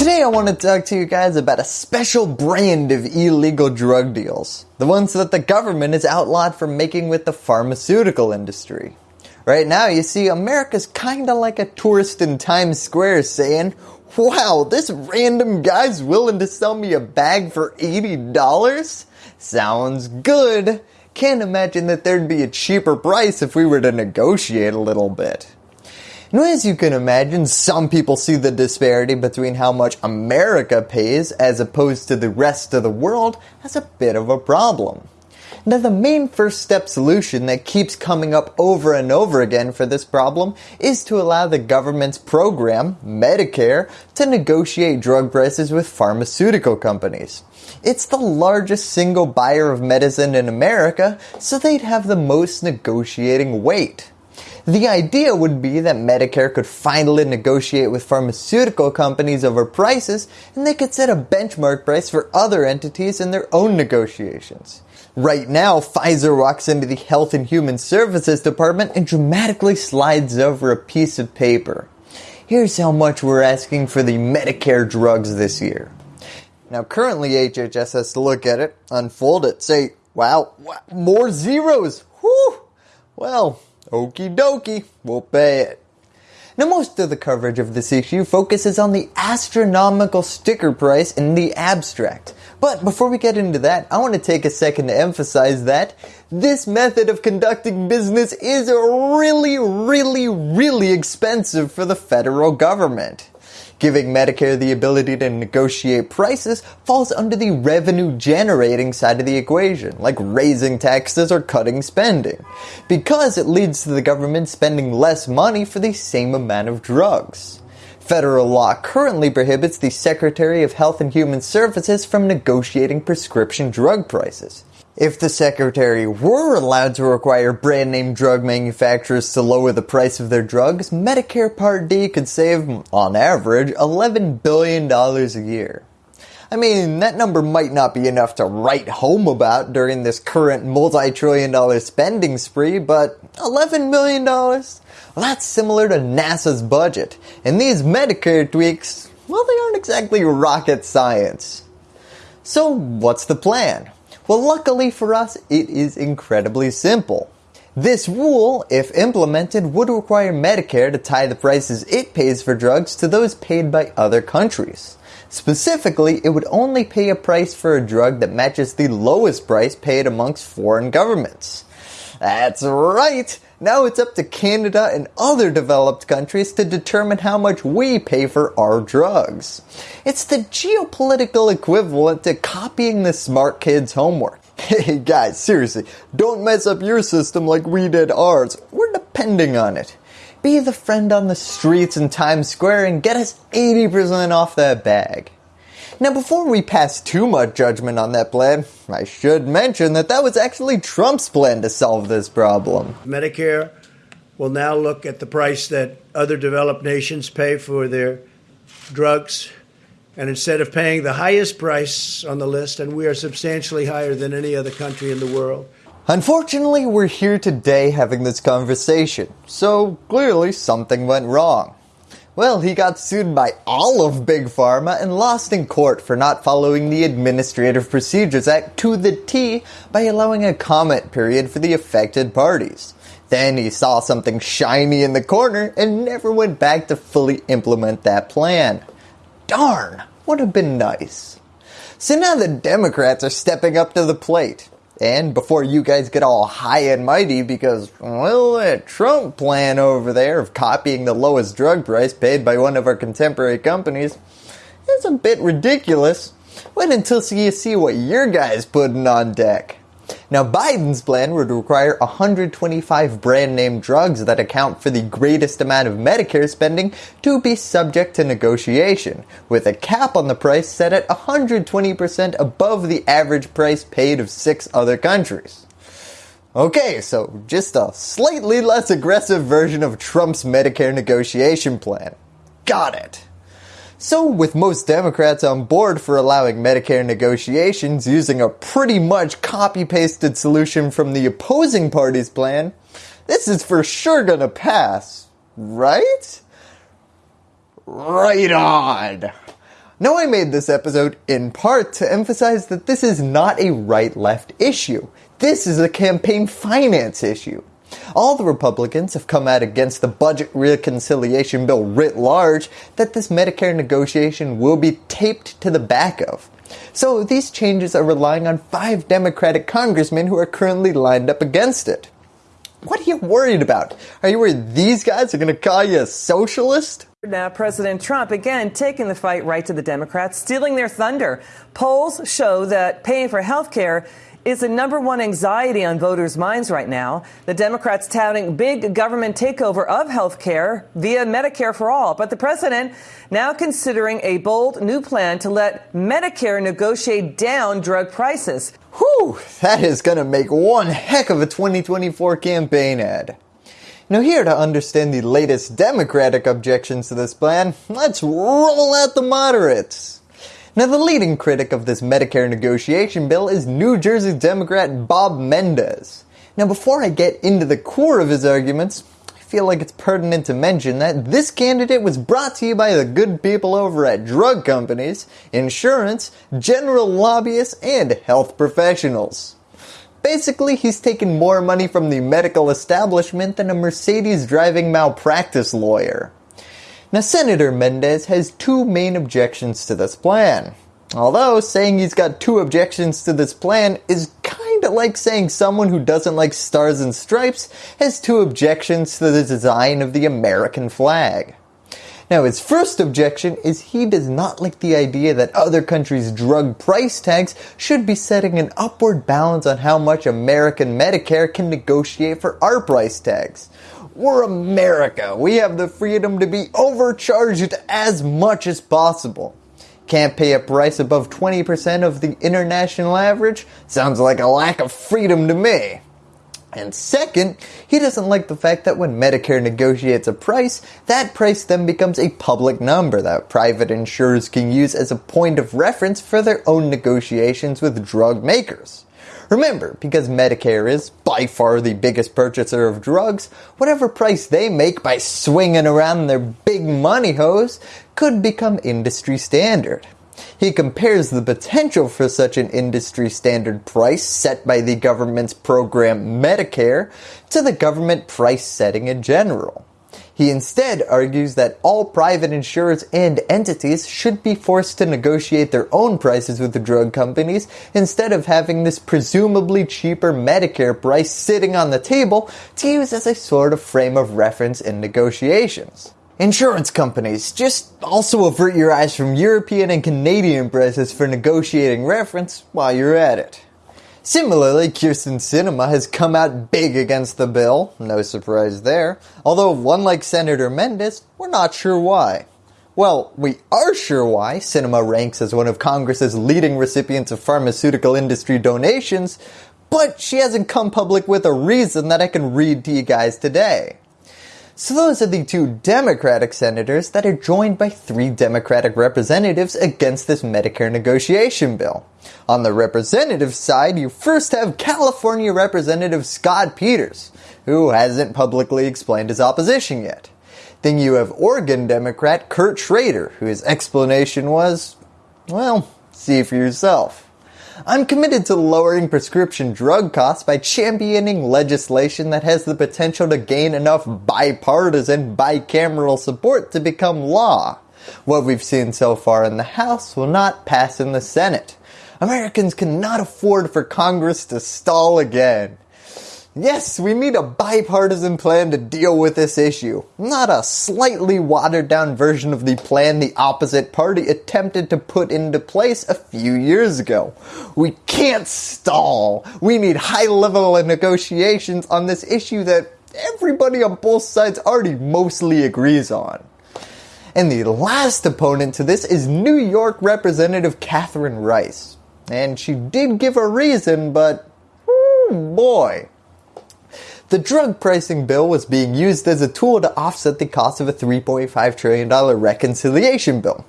Today I want to talk to you guys about a special brand of illegal drug deals. The ones that the government has outlawed for making with the pharmaceutical industry. Right now you see America's kinda like a tourist in Times Square saying, wow this random guy's willing to sell me a bag for $80? Sounds good. Can't imagine that there'd be a cheaper price if we were to negotiate a little bit. Now as you can imagine, some people see the disparity between how much America pays as opposed to the rest of the world as a bit of a problem. Now the main first step solution that keeps coming up over and over again for this problem is to allow the government's program, Medicare, to negotiate drug prices with pharmaceutical companies. It's the largest single buyer of medicine in America, so they'd have the most negotiating weight. The idea would be that Medicare could finally negotiate with pharmaceutical companies over prices and they could set a benchmark price for other entities in their own negotiations. Right now, Pfizer walks into the Health and Human Services Department and dramatically slides over a piece of paper. Here's how much we're asking for the Medicare drugs this year. Now currently HHS has to look at it, unfold it, say, wow, more zeros, whew, well, Okie dokie, we'll pay it. Now most of the coverage of this issue focuses on the astronomical sticker price in the abstract. But before we get into that, I want to take a second to emphasize that this method of conducting business is really, really, really expensive for the federal government. Giving Medicare the ability to negotiate prices falls under the revenue generating side of the equation, like raising taxes or cutting spending, because it leads to the government spending less money for the same amount of drugs. Federal law currently prohibits the Secretary of Health and Human Services from negotiating prescription drug prices. If the Secretary were allowed to require brand name drug manufacturers to lower the price of their drugs, Medicare Part D could save, on average, $11 billion a year. I mean, that number might not be enough to write home about during this current multi-trillion dollar spending spree, but $11 million? Well, that's similar to NASA's budget, and these Medicare tweaks, well, they aren't exactly rocket science. So what's the plan? Well luckily for us it is incredibly simple. This rule, if implemented, would require Medicare to tie the prices it pays for drugs to those paid by other countries. Specifically, it would only pay a price for a drug that matches the lowest price paid amongst foreign governments. That's right! Now it's up to Canada and other developed countries to determine how much we pay for our drugs. It's the geopolitical equivalent to copying the smart kids homework. Hey guys, seriously, don't mess up your system like we did ours. We're depending on it. Be the friend on the streets in Times Square and get us 80% off that bag. Now before we pass too much judgment on that plan, I should mention that that was actually Trump's plan to solve this problem. Medicare will now look at the price that other developed nations pay for their drugs and instead of paying the highest price on the list, and we are substantially higher than any other country in the world. Unfortunately, we're here today having this conversation, so clearly something went wrong. Well, he got sued by all of Big Pharma and lost in court for not following the Administrative Procedures Act to the T by allowing a comment period for the affected parties. Then he saw something shiny in the corner and never went back to fully implement that plan. Darn, would have been nice. So now the Democrats are stepping up to the plate. And before you guys get all high and mighty because, well, that Trump plan over there of copying the lowest drug price paid by one of our contemporary companies is a bit ridiculous. Wait until you see what your guy's putting on deck. Now Biden's plan would require 125 brand name drugs that account for the greatest amount of Medicare spending to be subject to negotiation, with a cap on the price set at 120% above the average price paid of six other countries. Okay, so just a slightly less aggressive version of Trump's Medicare negotiation plan. Got it. So with most Democrats on board for allowing Medicare negotiations using a pretty much copy-pasted solution from the opposing party's plan, this is for sure gonna pass, right? Right on. Now I made this episode in part to emphasize that this is not a right-left issue. This is a campaign finance issue. All the Republicans have come out against the budget reconciliation bill writ large that this Medicare negotiation will be taped to the back of. So these changes are relying on five Democratic congressmen who are currently lined up against it. What are you worried about? Are you worried these guys are going to call you a socialist? Now, President Trump again taking the fight right to the Democrats, stealing their thunder. Polls show that paying for health care is the number one anxiety on voters' minds right now. The Democrats touting big government takeover of health care via Medicare for all. But the president now considering a bold new plan to let Medicare negotiate down drug prices. Whew, that is going to make one heck of a 2024 campaign ad. Now here to understand the latest Democratic objections to this plan, let's roll out the moderates. Now the leading critic of this Medicare negotiation bill is New Jersey Democrat Bob Menendez. Now before I get into the core of his arguments, I feel like it's pertinent to mention that this candidate was brought to you by the good people over at drug companies, insurance, general lobbyists, and health professionals. Basically, he's taken more money from the medical establishment than a Mercedes driving malpractice lawyer. Now Senator Mendez has two main objections to this plan. Although saying he's got two objections to this plan is kinda like saying someone who doesn't like stars and stripes has two objections to the design of the American flag. Now his first objection is he does not like the idea that other countries' drug price tags should be setting an upward balance on how much American Medicare can negotiate for our price tags. We're America. We have the freedom to be overcharged as much as possible. Can't pay a price above 20% of the international average? Sounds like a lack of freedom to me. And second, he doesn't like the fact that when Medicare negotiates a price, that price then becomes a public number that private insurers can use as a point of reference for their own negotiations with drug makers. Remember, because Medicare is by far the biggest purchaser of drugs, whatever price they make by swinging around their big money hose could become industry standard. He compares the potential for such an industry standard price set by the government's program Medicare to the government price setting in general. He instead argues that all private insurers and entities should be forced to negotiate their own prices with the drug companies instead of having this presumably cheaper Medicare price sitting on the table to use as a sort of frame of reference in negotiations. Insurance companies, just also avert your eyes from European and Canadian prices for negotiating reference while you're at it. Similarly, Kyrsten Sinema has come out big against the bill, no surprise there, although one like Senator Mendes, we're not sure why. Well, we are sure why Sinema ranks as one of Congress's leading recipients of pharmaceutical industry donations, but she hasn't come public with a reason that I can read to you guys today. So those are the two Democratic senators that are joined by three Democratic representatives against this Medicare negotiation bill. On the representative side, you first have California Representative Scott Peters, who hasn't publicly explained his opposition yet. Then you have Oregon Democrat Kurt Schrader, whose explanation was, well, see for yourself. I'm committed to lowering prescription drug costs by championing legislation that has the potential to gain enough bipartisan, bicameral support to become law. What we've seen so far in the House will not pass in the Senate. Americans cannot afford for Congress to stall again. Yes, we need a bipartisan plan to deal with this issue, not a slightly watered down version of the plan the opposite party attempted to put into place a few years ago. We can't stall. We need high level negotiations on this issue that everybody on both sides already mostly agrees on. And the last opponent to this is New York Representative Catherine Rice. And she did give a reason, but whoo boy. The drug pricing bill was being used as a tool to offset the cost of a $3.5 trillion reconciliation bill.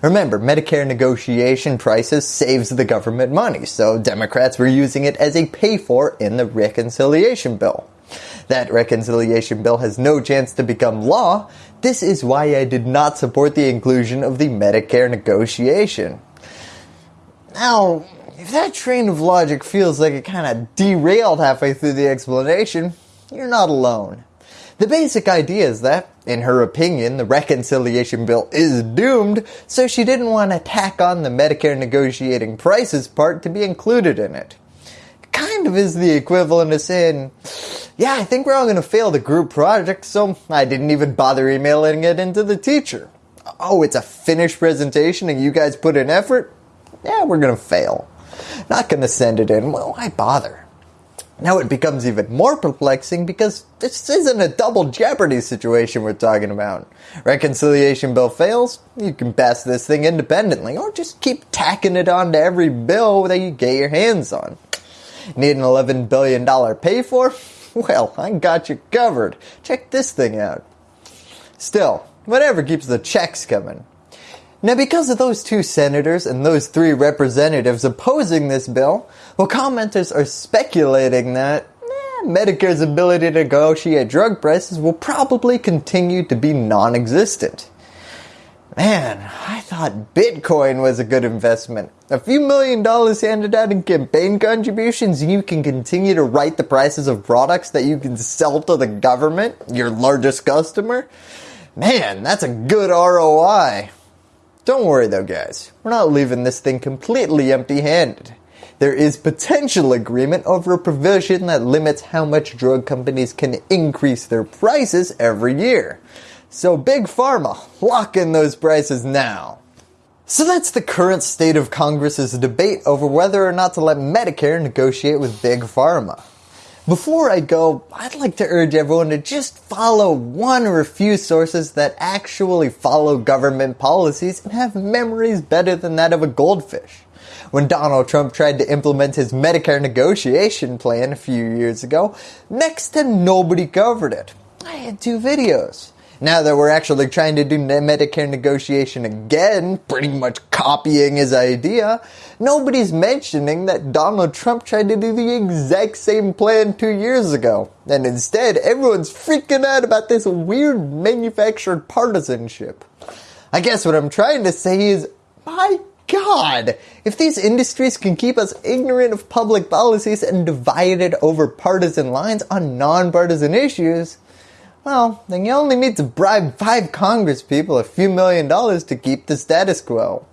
Remember, Medicare negotiation prices saves the government money, so Democrats were using it as a pay for in the reconciliation bill. That reconciliation bill has no chance to become law. This is why I did not support the inclusion of the Medicare negotiation. Now, if that train of logic feels like it kind of derailed halfway through the explanation, you're not alone. The basic idea is that, in her opinion, the reconciliation bill is doomed, so she didn't want to tack on the Medicare negotiating prices part to be included in it. Kind of is the equivalent of saying, yeah, I think we're all going to fail the group project, so I didn't even bother emailing it into the teacher. Oh, it's a finished presentation and you guys put in effort? Yeah, we're going to fail. Not going to send it in. Well, why bother? Now it becomes even more perplexing because this isn't a double jeopardy situation we're talking about. Reconciliation bill fails, you can pass this thing independently or just keep tacking it on to every bill that you get your hands on. Need an $11 billion pay for? Well, I got you covered. Check this thing out. Still, whatever keeps the checks coming. Now because of those two senators and those three representatives opposing this bill, well commenters are speculating that eh, Medicare's ability to negotiate drug prices will probably continue to be non-existent. Man, I thought Bitcoin was a good investment. A few million dollars handed out in campaign contributions and you can continue to write the prices of products that you can sell to the government, your largest customer. Man, that's a good ROI. Don't worry though guys, we're not leaving this thing completely empty handed. There is potential agreement over a provision that limits how much drug companies can increase their prices every year. So big pharma, lock in those prices now. So that's the current state of Congress's debate over whether or not to let Medicare negotiate with big pharma. Before I go, I'd like to urge everyone to just follow one or a few sources that actually follow government policies and have memories better than that of a goldfish. When Donald Trump tried to implement his Medicare negotiation plan a few years ago, next to nobody covered it. I had two videos. Now that we're actually trying to do Medicare negotiation again, pretty much copying his idea, nobody's mentioning that Donald Trump tried to do the exact same plan two years ago. And instead, everyone's freaking out about this weird manufactured partisanship. I guess what I'm trying to say is, my God, if these industries can keep us ignorant of public policies and divided over partisan lines on non-partisan issues, well, then you only need to bribe five Congress people a few million dollars to keep the status quo.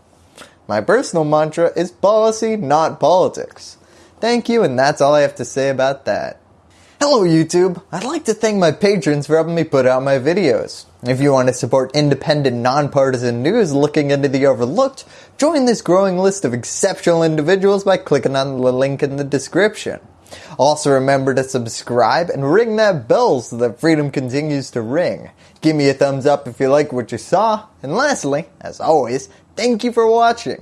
My personal mantra is policy, not politics. Thank you, and that's all I have to say about that. Hello YouTube! I'd like to thank my patrons for helping me put out my videos. If you want to support independent, nonpartisan news looking into the overlooked, join this growing list of exceptional individuals by clicking on the link in the description. Also remember to subscribe and ring that bell so that freedom continues to ring. Give me a thumbs up if you like what you saw. And lastly, as always, thank you for watching.